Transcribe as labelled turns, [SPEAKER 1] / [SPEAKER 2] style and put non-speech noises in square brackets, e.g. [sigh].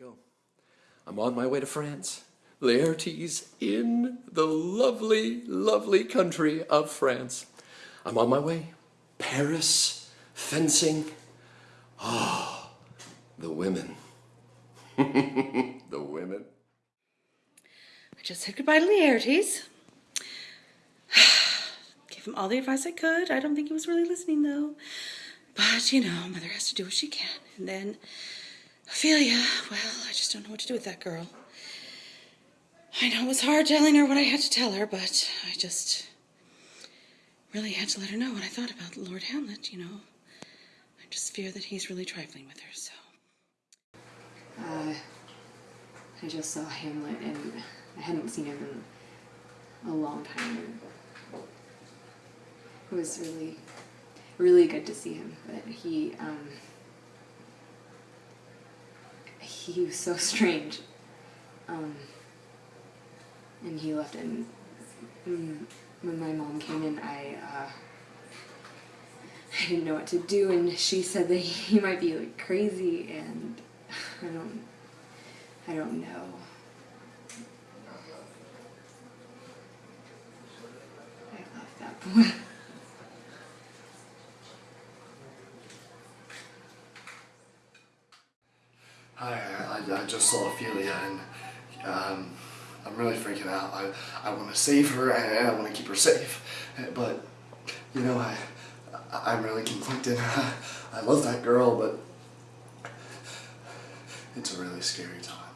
[SPEAKER 1] go. I'm on my way to France. Laertes in the lovely, lovely country of France. I'm on my way. Paris, fencing. Ah, the women. [laughs] the women.
[SPEAKER 2] I just said goodbye to Laertes. [sighs] Gave him all the advice I could. I don't think he was really listening though. But, you know, mother has to do what she can. And then Ophelia, well, I just don't know what to do with that girl. I know it was hard telling her what I had to tell her, but I just really had to let her know what I thought about Lord Hamlet, you know. I just fear that he's really trifling with her, so.
[SPEAKER 3] Uh, I just saw Hamlet and I hadn't seen him in a long time. It was really, really good to see him, but he, um, he was so strange. Um, and he left and mm, when my mom came in, I, uh, I didn't know what to do and she said that he might be like crazy and I don't, I don't know. I love that boy.
[SPEAKER 4] Hi, I, I just saw Ophelia and um, I'm really freaking out. I, I want to save her and I want to keep her safe, but you know, I, I'm really conflicted. [laughs] I love that girl, but it's a really scary time.